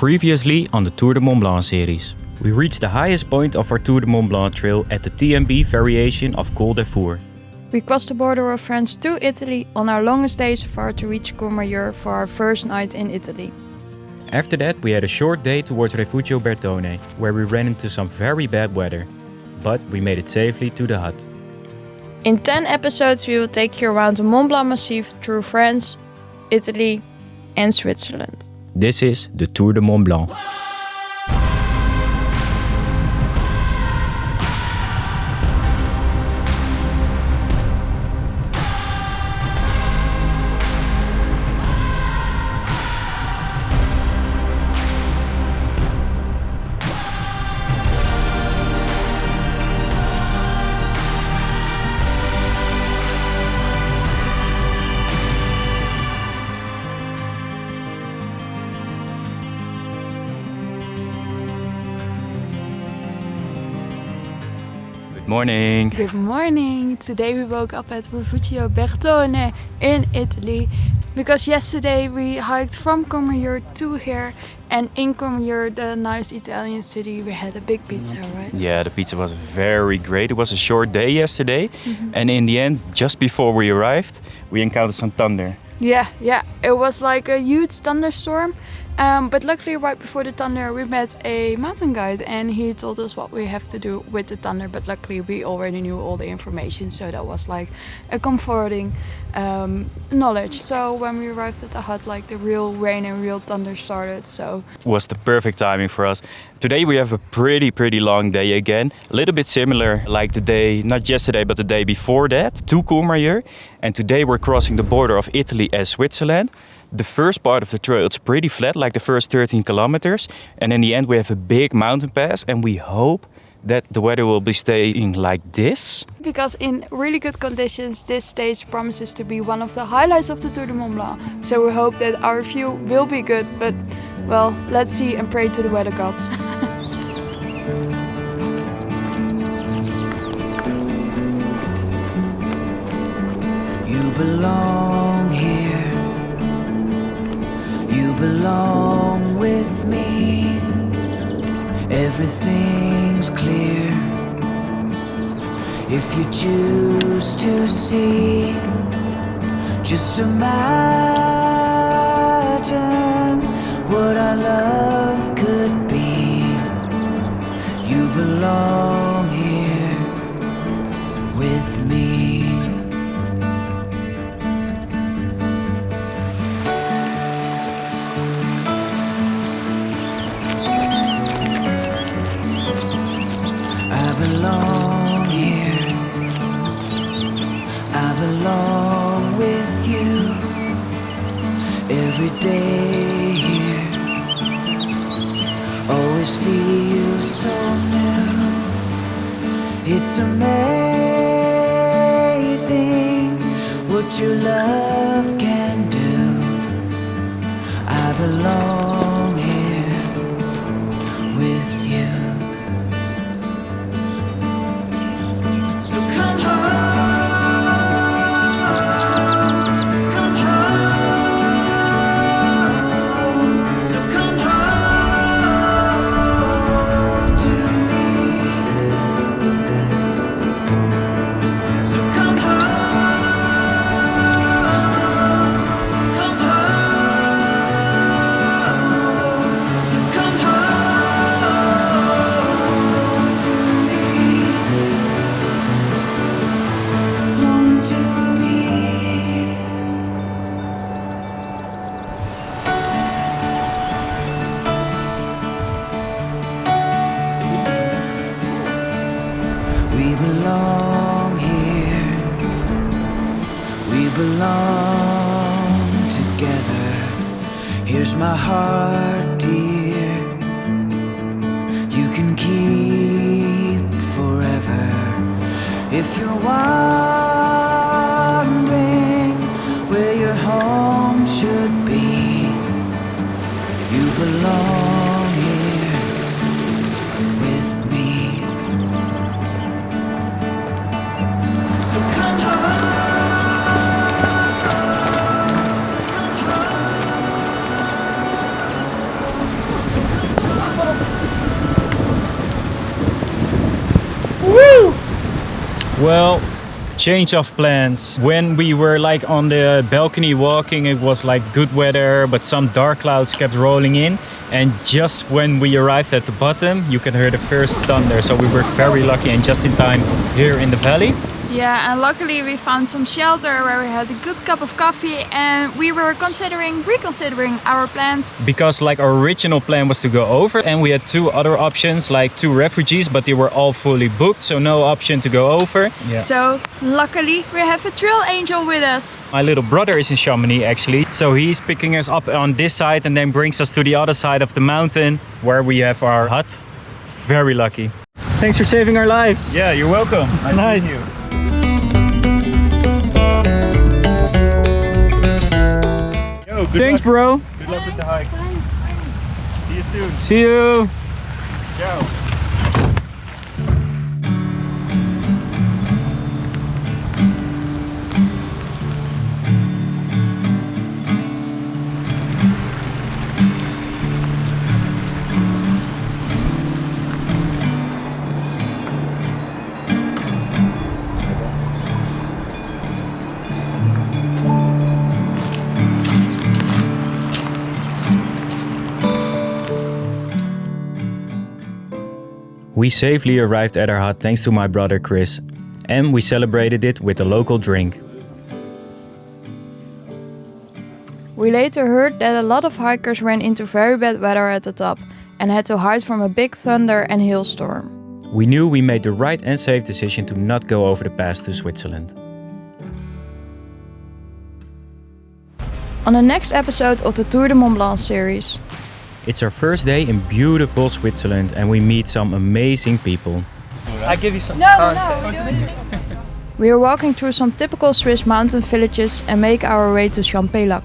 Previously on the Tour de Mont Blanc series. We reached the highest point of our Tour de Mont Blanc trail at the TMB variation of Col de Four. We crossed the border of France to Italy on our longest day so far to reach Courmayeur for our first night in Italy. After that, we had a short day towards Refugio Bertone, where we ran into some very bad weather. But we made it safely to the hut. In 10 episodes, we will take you around the Mont Blanc Massif through France, Italy, and Switzerland. This is the Tour de Mont Blanc. Morning. Good morning! Today we woke up at Refugio Bertone in Italy because yesterday we hiked from Courmayeur to here and in Courmayeur, the nice Italian city, we had a big pizza, mm-hmm. right? Yeah, the pizza was very great. It was a short day yesterday, mm-hmm. and in the end, just before we arrived, we encountered some thunder. Yeah, yeah. It was like a huge thunderstorm. Um, but luckily, right before the thunder, we met a mountain guide and he told us what we have to do with the thunder. But luckily, we already knew all the information, so that was like a comforting um, knowledge. So when we arrived at the hut, like the real rain and real thunder started. So It was the perfect timing for us. Today we have a pretty, pretty long day again. A little bit similar like the day, not yesterday, but the day before that, to Courmayeur. And today we're crossing the border of Italy and Switzerland. The first part of the trail, it's pretty flat, like the first 13 kilometers. And in the end we have a big mountain pass and we hope that the weather will be staying like this. because in really good conditions, this stage promises to be one of the highlights of the Tour de Mont Blanc. So we hope that our view will be good. But well, let's see and pray to the weather gods. Clear. If you choose to see, just imagine what I love Always feel so new. It's amazing what your love can do. I belong We belong together. Here's my heart, dear. You can keep forever. If you're wondering where your home should be, you belong here with me. So come home. Well, change of plans. When we were like on the balcony walking, it was like good weather, but some dark clouds kept rolling in. And just when we arrived at the bottom, you can hear the first thunder. So we were very lucky and just in time here in the valley. Yeah, and luckily we found some shelter where we had a good cup of coffee and we were considering, reconsidering our plans. Because like our original plan was to go over and we had two other options like two refugees, but they were all fully booked. So no option to go over. Yeah. So luckily we have a trail angel with us. My little brother is in Chamonix actually. So he's picking us up on this side and then brings us to the other side of the mountain where we have our hut. Very lucky. Thanks for saving our lives. Yeah, you're welcome. Nice, Nice. seeing you. Thanks, luck. bro. Good luck with the hike. See you soon. See you. We safely arrived at our hut thanks to my brother Chris. And we celebrated it with a local drink. We later heard that a lot of hikers ran into very bad weather at the top and had to hide from a big thunder and hailstorm. We knew we made the right and safe decision to not go over the pass to Switzerland. On the next episode of the Tour de Mont Blanc series. It's our first day in beautiful Switzerland and we meet some amazing people. I give you some No, no. We are walking through some typical Swiss mountain villages and make our way to Champex-Lac.